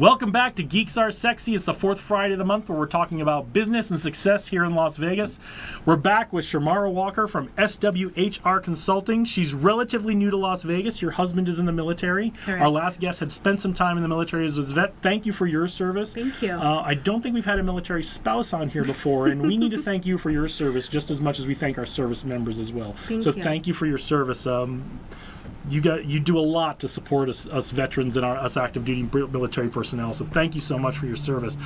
Welcome back to Geeks Are Sexy. It's the fourth Friday of the month where we're talking about business and success here in Las Vegas. We're back with Shamara Walker from SWHR Consulting. She's relatively new to Las Vegas. Your husband is in the military. Correct. Our last guest had spent some time in the military as was vet. Thank you for your service. Thank you. Uh, I don't think we've had a military spouse on here before, and we need to thank you for your service just as much as we thank our service members as well. Thank so you. thank you for your service. Um, you got you do a lot to support us, us veterans and our us active duty military personnel. So thank you so much for your service.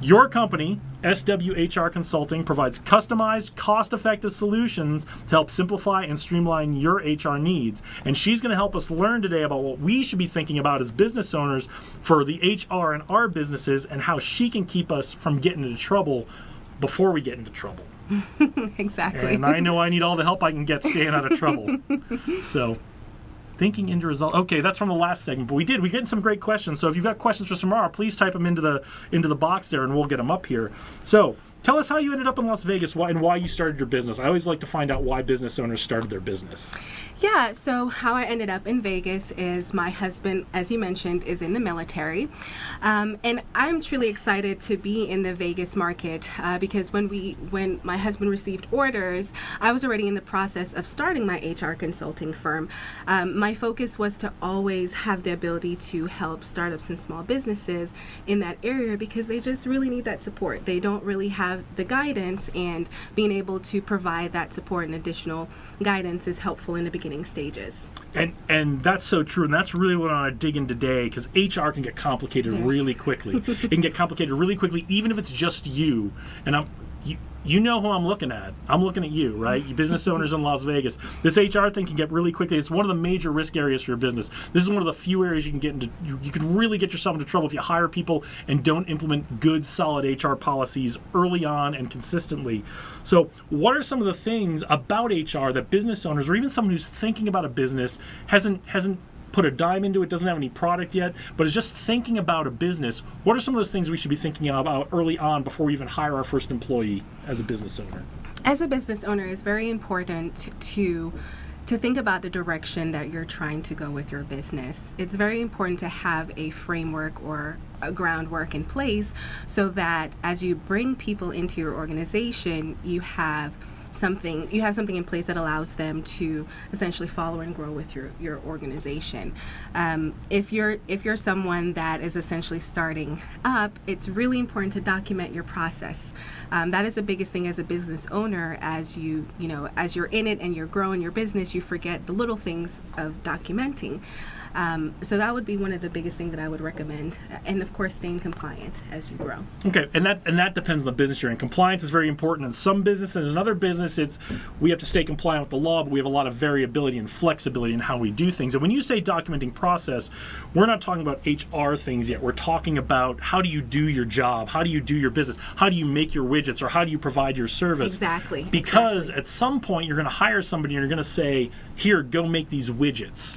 Your company, SWHR Consulting, provides customized, cost-effective solutions to help simplify and streamline your HR needs. And she's going to help us learn today about what we should be thinking about as business owners for the HR in our businesses and how she can keep us from getting into trouble before we get into trouble. exactly. And I know I need all the help I can get staying out of trouble. So, thinking into result. Okay, that's from the last segment, but we did. We get some great questions. So if you've got questions for Samara, please type them into the into the box there, and we'll get them up here. So. Tell us how you ended up in Las Vegas and why you started your business. I always like to find out why business owners started their business. Yeah, so how I ended up in Vegas is my husband, as you mentioned, is in the military. Um, and I'm truly excited to be in the Vegas market uh, because when we when my husband received orders, I was already in the process of starting my HR consulting firm. Um, my focus was to always have the ability to help startups and small businesses in that area because they just really need that support. They don't really have the guidance and being able to provide that support and additional guidance is helpful in the beginning stages. And and that's so true, and that's really what I want to dig in today because HR can get complicated really quickly. it can get complicated really quickly, even if it's just you. And I'm you. You know who I'm looking at. I'm looking at you, right? You business owners in Las Vegas. This HR thing can get really quickly. It's one of the major risk areas for your business. This is one of the few areas you can get into. You, you can really get yourself into trouble if you hire people and don't implement good, solid HR policies early on and consistently. So, what are some of the things about HR that business owners, or even someone who's thinking about a business, hasn't hasn't put a dime into it, doesn't have any product yet, but is just thinking about a business, what are some of those things we should be thinking about early on before we even hire our first employee as a business owner? As a business owner, it's very important to to think about the direction that you're trying to go with your business. It's very important to have a framework or a groundwork in place so that as you bring people into your organization, you have something you have something in place that allows them to essentially follow and grow with your your organization um, if you're if you're someone that is essentially starting up it's really important to document your process um, that is the biggest thing as a business owner as you you know as you're in it and you're growing your business you forget the little things of documenting um, so that would be one of the biggest things that I would recommend, and of course, staying compliant as you grow. Okay, and that and that depends on the business you're in. Compliance is very important in some businesses. In another business, it's we have to stay compliant with the law, but we have a lot of variability and flexibility in how we do things. And when you say documenting process, we're not talking about HR things yet. We're talking about how do you do your job, how do you do your business, how do you make your widgets, or how do you provide your service. Exactly. Because at some point you're going to hire somebody and you're going to say, "Here, go make these widgets,"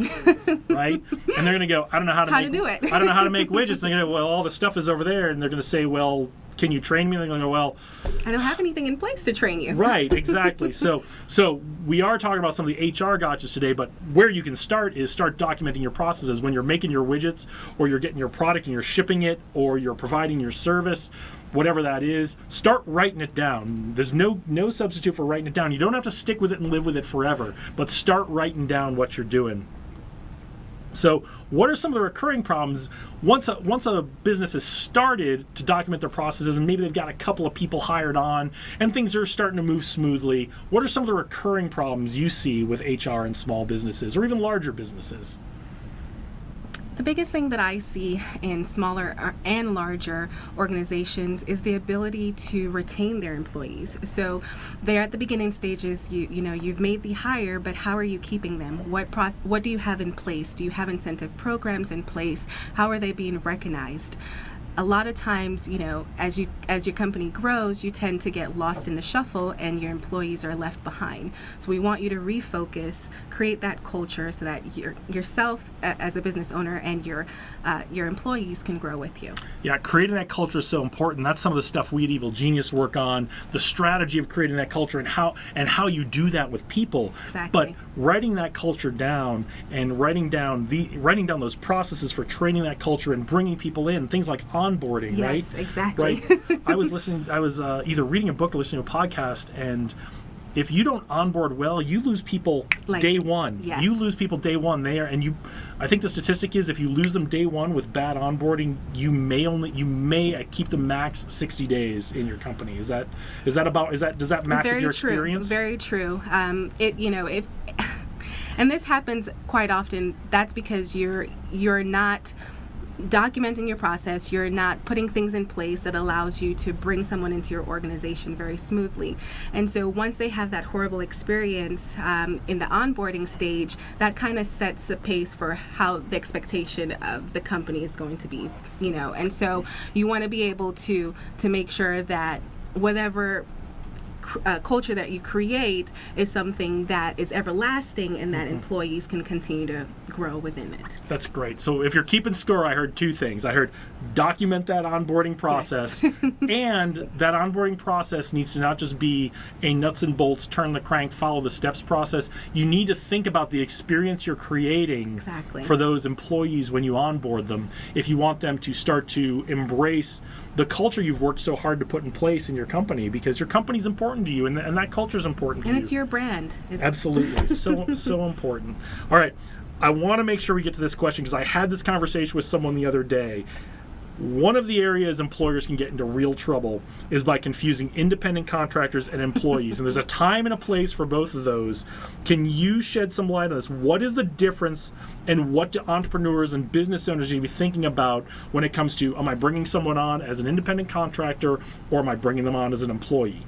right? And they're going to go, "I don't know how to How to make, do it." I don't know how to make widgets." And they're going to go, "Well, all the stuff is over there," and they're going to say, "Well." Can you train me? And they're go, well, I don't have anything in place to train you. right, exactly. so, so we are talking about some of the HR gotchas today, but where you can start is start documenting your processes when you're making your widgets, or you're getting your product and you're shipping it, or you're providing your service, whatever that is. Start writing it down. There's no no substitute for writing it down. You don't have to stick with it and live with it forever, but start writing down what you're doing. So, what are some of the recurring problems once a, once a business has started to document their processes and maybe they've got a couple of people hired on and things are starting to move smoothly? What are some of the recurring problems you see with HR in small businesses or even larger businesses? The biggest thing that I see in smaller uh, and larger organizations is the ability to retain their employees. So they're at the beginning stages, you you know, you've made the hire, but how are you keeping them? What process, what do you have in place? Do you have incentive programs in place? How are they being recognized? A lot of times, you know, as you as your company grows, you tend to get lost in the shuffle and your employees are left behind. So we want you to refocus, create that culture so that your yourself as a business owner and your uh, your employees can grow with you. Yeah, creating that culture is so important. That's some of the stuff we at Evil Genius work on. The strategy of creating that culture and how and how you do that with people. Exactly. But writing that culture down and writing down the writing down those processes for training that culture and bringing people in, things like onboarding, Yes, right? exactly. Right. I was listening. I was uh, either reading a book or listening to a podcast, and if you don't onboard well, you lose people Like- day one. yes. You lose people day one there, and you. I think the statistic is if you lose them day one with bad onboarding, you may only you may keep them max sixty days in your company. Is that is that about is that does that match with very your true experience? very true um, it you know if and this happens quite often that's because you're you're not documenting your process you're not putting things in place that allows you to bring someone into your organization very smoothly. And so once they have that horrible experience um, in the onboarding stage that kind of sets the pace for how the expectation of the company is going to be you know? And so you want to be able to to make sure that whatever uh, culture that you create is something that is everlasting and that employees can continue to grow within it. That's great. So if you're keeping score, I heard two things. I heard document that onboarding process, and that onboarding process needs to not just be a nuts and bolts, turn the crank, follow the steps process. You need to think about the experience you're creating Exactly. for those employees when you onboard them. If you want them to start to embrace the culture you've worked so hard to put in place in your company, because your company's important to you, and, and that culture is important And it's you. your brand. It's, Absolutely. so so important. All right. I want to make sure we get to this question because I had this conversation with someone the other day. One of the areas employers can get into real trouble is by confusing independent contractors and employees. and there's a time and a place for both of those. Can you shed some light on this? What is the difference and what do entrepreneurs and business owners need to be thinking about when it comes to am I bringing someone on as an independent contractor or am I bringing them on as an employee?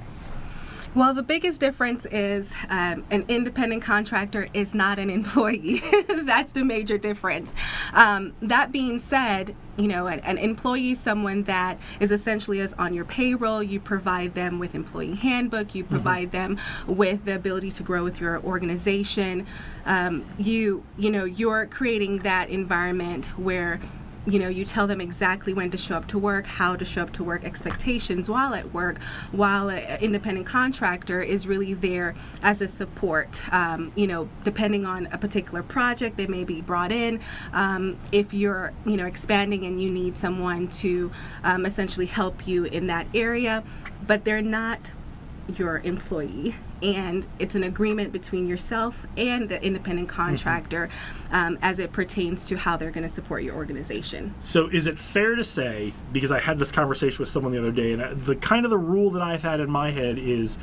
Well, the biggest difference is um, an independent contractor is not an employee. That's the major difference. Um, that being said, you know, an, an employee is someone that is essentially is on your payroll. You provide them with employee handbook. You provide them with the ability to grow with your organization. Um, you, you know, you're creating that environment where you know you tell them exactly when to show up to work how to show up to work expectations while at work while an independent contractor is really there as a support. Um, you know depending on a particular project they may be brought in um, if you're you know expanding and you need someone to um, essentially help you in that area but they're not your employee and it's an agreement between yourself and the independent contractor um, as it pertains to how they're going to support your organization. So is it fair to say because I had this conversation with someone the other day and the kind of the rule that I've had in my head is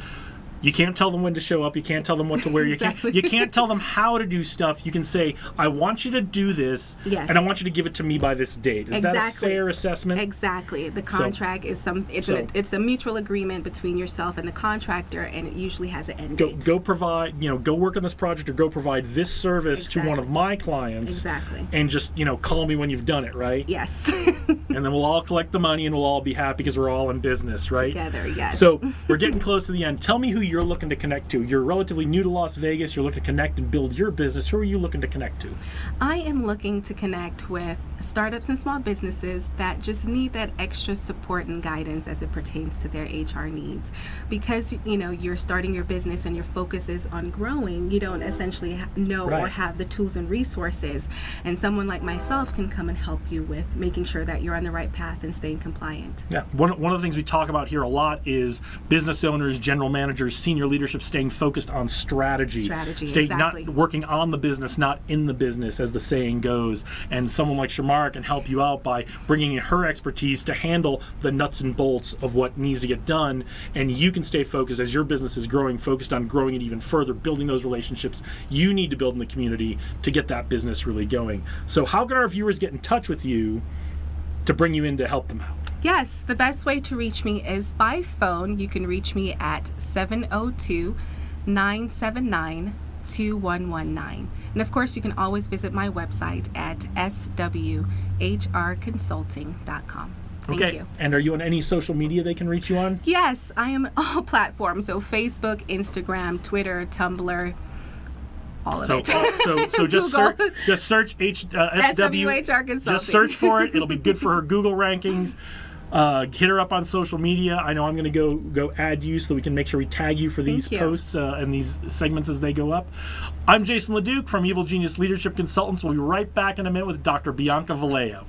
you can't tell them when to show up. You can't tell them what to wear. You can't. You can't tell them how to do stuff. You can say, "I want you to do this, Yes. and I want you to give it to me by this date." Is that a Exactly. fair assessment? exactly the contract is some it's so- an, it's a mutual agreement between yourself and the contractor and it usually has an end Go, date go provide, you know, go work on this project or go provide this service to one of my clients. Exactly. And just, you know, call me when you've done it, right? yes And then we'll all collect the money and we'll all be happy because we're all in business, right? together yes So we're getting close to the end. Tell me who you're looking to connect to. You're relatively new to Las Vegas. You're looking to connect and build your business. Who are you looking to connect to? I am looking to connect with startups and small businesses that just need that extra support and guidance as it pertains to their HR needs. Because you know you're starting your business and your focus is on growing, you don't essentially know or have the tools and resources. And someone like myself can come and help you with making sure that you're on the right path and staying compliant. Yeah, one, one of the things we talk about here a lot is business owners, general managers, senior leadership staying focused on strategy. Strategy, Stay exactly. not working on the business, not in the business, as the saying goes. And someone like Shamar can help you out by bringing in her expertise to handle the nuts and bolts of what needs to get done. And you can stay focused as your business is growing, focused on growing it even further, building those relationships you need to build in the community to get that business really going. So, how can our viewers get in touch with you to bring you in to help them out? Yes, the best way to reach me is by phone. You can reach me at 702 979 2119. And of course, you can always visit my website at swhrconsulting.com. Thank okay. you. And are you on any social media they can reach you on? Yes, I am on all platforms. So Facebook, Instagram, Twitter, Tumblr, all of So, it. so, so just search, just search H, uh, SW, SWHR Consulting. Just search for it. It'll be good for her Google rankings. Uh, hit her up on social media. I know I'm going to go go add you so we can make sure we tag you for these you. posts uh, and these segments as they go up. I'm Jason LeDuc from Evil Genius Leadership Consultants. We'll be right back in a minute with Dr. Bianca Vallejo.